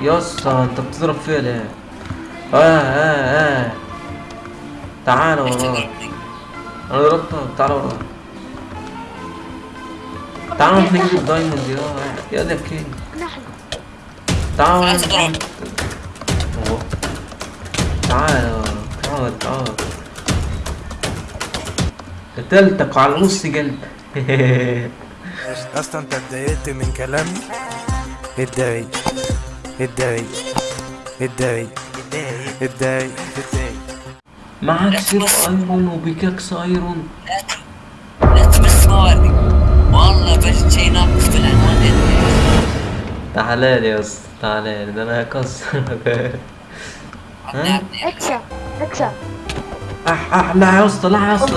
يا اسطى انت بتضرب فيا ليه؟ آه آه آه. تعالى وراك تضربني؟ أنا ضربتك تعالى وراك تعالى نروح نجيب ال diamond يا يا ده king نحن تعالى تعال تعال. قتلتك على نص قلب أصلا أنت اتضايقت من كلامي؟ اتضايق اتضايق اتضايق اتضايق اتضايق معاك سيف iron و pickaxe iron لا تمس موادي والله بجد شي ناقص بالعنوان تعالى لي يا اسطى تعالى لي. ده أنا هكسرك عطني اكسب اكسب. اح اح لا يا اسطى لا يا اسطى